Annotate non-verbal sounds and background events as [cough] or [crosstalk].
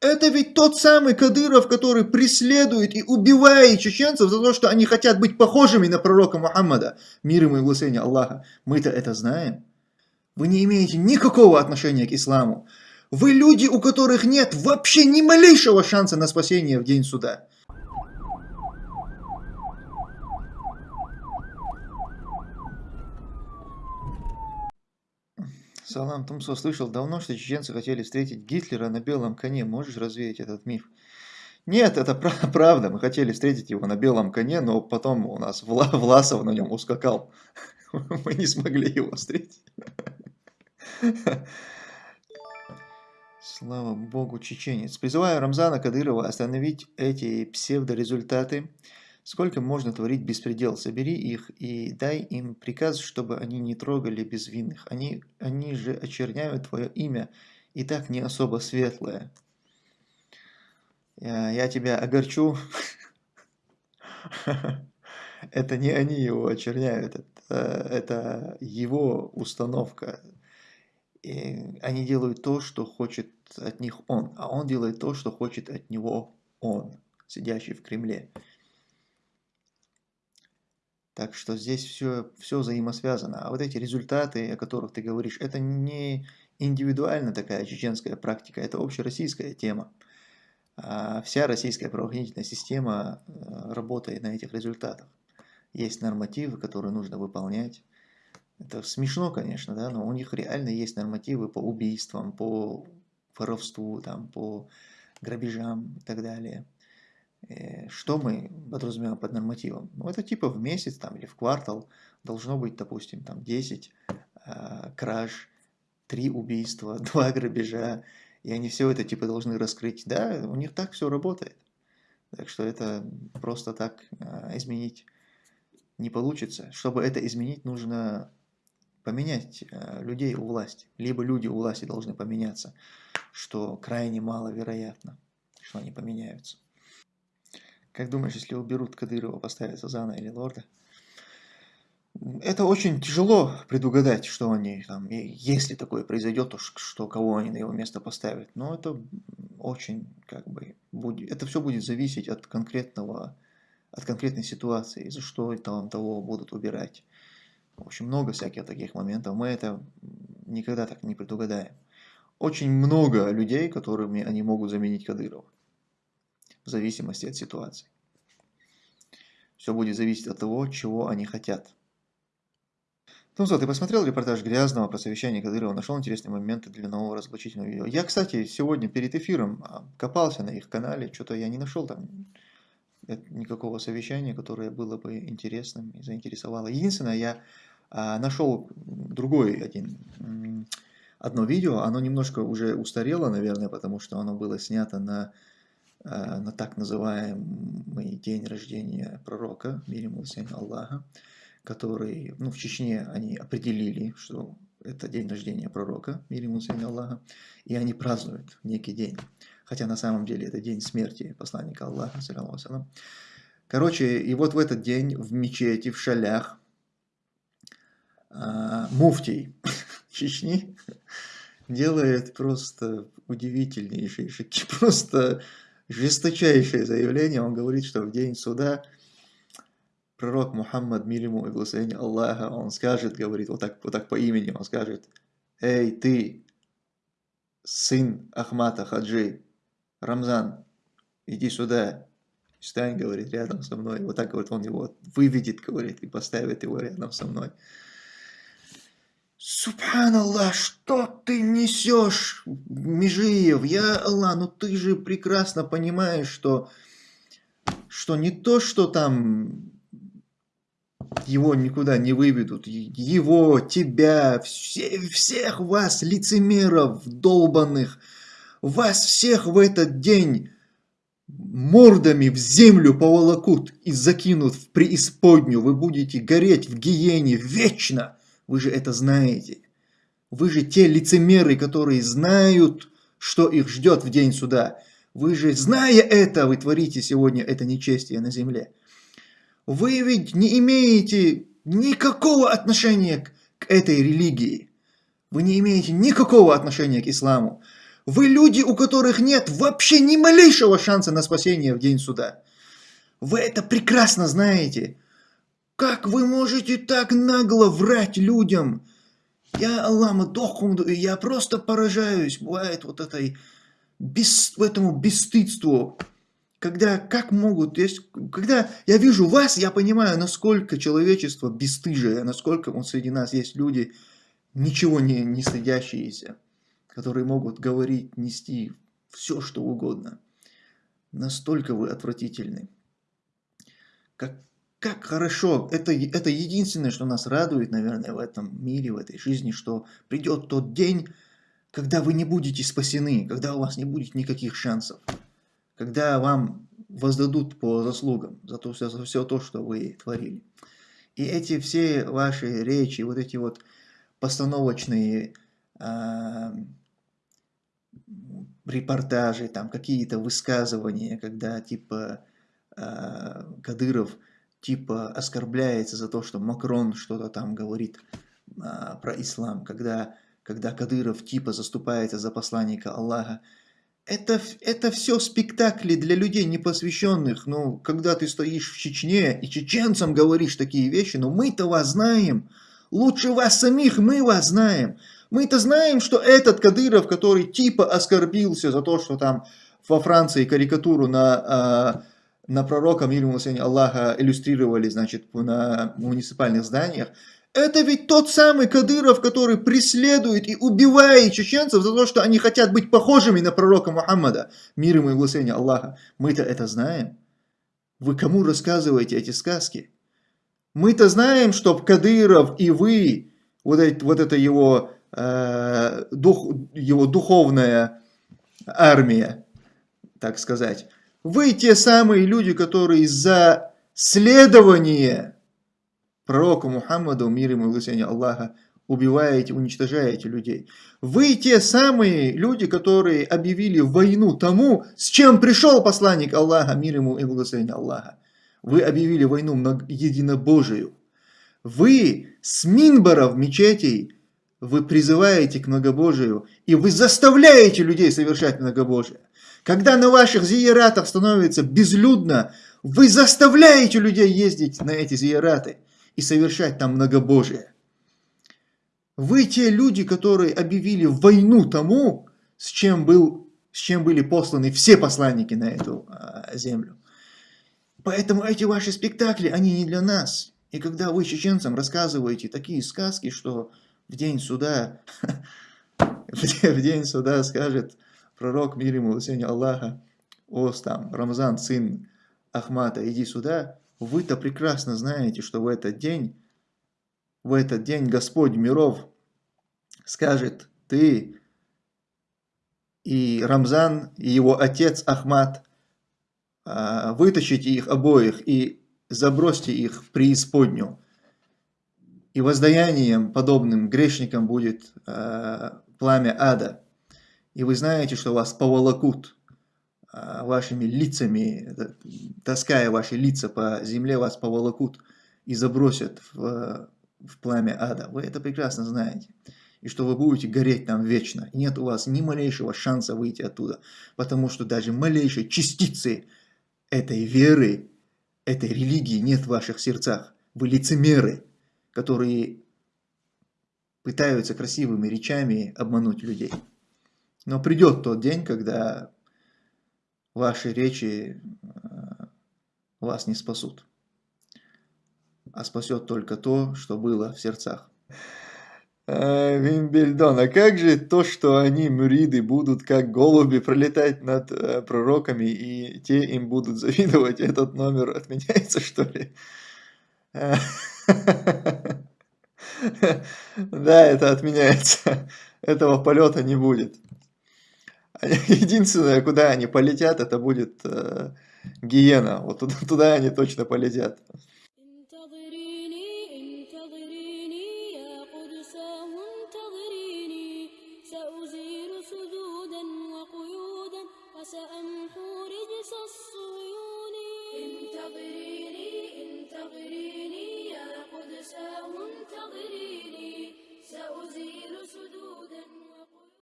Это ведь тот самый Кадыров, который преследует и убивает чеченцев за то, что они хотят быть похожими на пророка Мухаммада. Мир ему и благословение Аллаха. Мы-то это знаем. Вы не имеете никакого отношения к исламу. Вы люди, у которых нет вообще ни малейшего шанса на спасение в день суда. Салам Тумсо слышал давно, что чеченцы хотели встретить Гитлера на белом коне. Можешь развеять этот миф? Нет, это [laughs] правда. Мы хотели встретить его на белом коне, но потом у нас [laughs] Власов на нем ускакал. [laughs] Мы не смогли его встретить. Слава богу, чеченец. Призываю Рамзана Кадырова остановить эти псевдорезультаты. Сколько можно творить беспредел? Собери их и дай им приказ, чтобы они не трогали безвинных. Они, они же очерняют твое имя, и так не особо светлое. Я, я тебя огорчу. [laughs] Это не они его очерняют, это, его установка. И они делают то, что хочет от них он, а он делает то, что хочет от него он, сидящий в Кремле. Так что здесь все, все взаимосвязано. А вот эти результаты, о которых ты говоришь, это не индивидуально такая чеченская практика, это общероссийская тема. А вся российская правоохранительная система э, работает на этих результатах. Есть нормативы, которые нужно выполнять. Это смешно, конечно, да, но у них реально есть нормативы по убийствам, по воровству, там, по грабежам и так далее. Э, что мы подразумеваем под нормативом? Ну, это типа в месяц там, или в квартал должно быть, допустим, там 10 э, краж, 3 убийства, [laughs] 2 грабежа, и они все это типа должны раскрыть. Да, у них так все работает. Так что это просто так э, изменить не получится. Чтобы это изменить, нужно поменять э, людей у власти. Либо люди у власти должны поменяться, что крайне маловероятно, что они поменяются. Как думаешь, если уберут Кадырова, поставят Сазана или Лорда? Это очень тяжело предугадать, что они там, если такое произойдет, то что кого они на его место поставят. Но это очень, как бы, будет, это все будет зависеть от конкретного, от конкретной ситуации, за что там того будут убирать. В общем, много всяких таких моментов. Мы это никогда так не предугадаем. Очень много людей, которыми они могут заменить Кадырова. В зависимости от ситуации. Все будет зависеть от того, чего они хотят. Ну что, ты посмотрел репортаж Грязного про совещание Кадырова? Нашел интересные моменты для нового разоблачительного видео? Я, кстати, сегодня перед эфиром а, копался на их канале. Что-то я не нашел там никакого совещания, которое было бы интересным и заинтересовало. Единственное, я а, нашел другой один, одно видео, оно немножко уже устарело, наверное, потому что оно было снято на, на так называемый день рождения пророка, мир ему Аллаха, который, ну, в Чечне они определили, что это день рождения пророка, мир ему Аллаха, и они празднуют некий день. Хотя на самом деле это день смерти посланника Аллаха, Короче, и вот в этот день в мечети, в шалях, а, муфтий [laughs] Чечни делает просто удивительнейшее, [laughs] просто жесточайшее заявление. Он говорит, что в день суда пророк Мухаммад, мир ему и благословение Аллаха, он скажет, говорит, вот так, вот так по имени, он скажет, «Эй, ты, сын Ахмата Хаджи, Рамзан, иди сюда, стань, говорит, рядом со мной». Вот так вот он его выведет, говорит, и поставит его рядом со мной. Субханаллах, что ты несешь, Межиев? Я Аллах, ну ты же прекрасно понимаешь, что, что не то, что там его никуда не выведут, его, тебя, все, всех вас, лицемеров долбанных, вас всех в этот день мордами в землю поволокут и закинут в преисподнюю, вы будете гореть в гиене вечно. Вы же это знаете. Вы же те лицемеры, которые знают, что их ждет в день суда. Вы же, зная это, вы творите сегодня это нечестие на земле. Вы ведь не имеете никакого отношения к этой религии. Вы не имеете никакого отношения к исламу. Вы люди, у которых нет вообще ни малейшего шанса на спасение в день суда. Вы это прекрасно знаете. Как вы можете так нагло врать людям? Я Аллама Дохумду, и я просто поражаюсь, бывает вот этой, без, этому бесстыдству. Когда, как могут, есть, когда я вижу вас, я понимаю, насколько человечество бесстыжее, насколько вот среди нас есть люди, ничего не, не стыдящиеся, которые могут говорить, нести все, что угодно. Настолько вы отвратительны. Как, как хорошо, это, это единственное, что нас радует, наверное, в этом мире, в этой жизни, что придет тот день, когда вы не будете спасены, когда у вас не будет никаких шансов, когда вам воздадут по заслугам за, то, за все то, что вы творили. И эти все ваши речи, вот эти вот постановочные э, репортажи, там какие-то высказывания, когда типа э, Кадыров типа оскорбляется за то, что Макрон что-то там говорит э, про ислам, когда, когда Кадыров типа заступается за посланника Аллаха. Это, это все спектакли для людей непосвященных. Ну, когда ты стоишь в Чечне и чеченцам говоришь такие вещи, но мы-то вас знаем, Лучше вас самих мы вас знаем. Мы-то знаем, что этот Кадыров, который типа оскорбился за то, что там во Франции карикатуру на, э, на пророка, мир ему Аллаха, иллюстрировали, значит, на муниципальных зданиях, это ведь тот самый Кадыров, который преследует и убивает чеченцев за то, что они хотят быть похожими на пророка Мухаммада, мир ему и благословение Аллаха. Мы-то это знаем. Вы кому рассказываете эти сказки? Мы-то знаем, что Кадыров и вы, вот, это, вот это его, э, дух, его духовная армия, так сказать, вы те самые люди, которые за следование пророку Мухаммаду, мир ему и благословение Аллаха, убиваете, уничтожаете людей. Вы те самые люди, которые объявили войну тому, с чем пришел посланник Аллаха, мир ему и благословение Аллаха. Вы объявили войну единобожию. Вы с минбаров мечетей, вы призываете к многобожию, и вы заставляете людей совершать многобожие. Когда на ваших зиератах становится безлюдно, вы заставляете людей ездить на эти зиераты и совершать там многобожие. Вы те люди, которые объявили войну тому, с чем, был, с чем были посланы все посланники на эту а, землю. Поэтому эти ваши спектакли, они не для нас. И когда вы чеченцам рассказываете такие сказки, что в день суда, [laughs] в день суда скажет пророк мир ему, Аллаха, о, там, Рамзан, сын Ахмата, иди сюда, вы-то прекрасно знаете, что в этот день, в этот день Господь миров скажет, ты и Рамзан, и его отец Ахмат – а, вытащите их обоих и забросьте их в преисподнюю. И воздаянием подобным грешникам будет э, пламя ада. И вы знаете, что вас поволокут э, вашими лицами, таская ваши лица по земле, вас поволокут и забросят в, в пламя ада. Вы это прекрасно знаете. И что вы будете гореть там вечно. И нет у вас ни малейшего шанса выйти оттуда. Потому что даже малейшей частицы этой веры, этой религии нет в ваших сердцах. Вы лицемеры, которые пытаются красивыми речами обмануть людей. Но придет тот день, когда ваши речи э, вас не спасут, а спасет только то, что было в сердцах. А, Вимбельдон, а как же то, что они, мюриды, будут как голуби пролетать над э, пророками, и те им будут завидовать, этот номер отменяется, что ли? [laughs] Да, это отменяется. Этого полета не будет. [laughs] Единственное, куда они полетят, это будет э, Гиена. Вот туда, туда они точно полетят.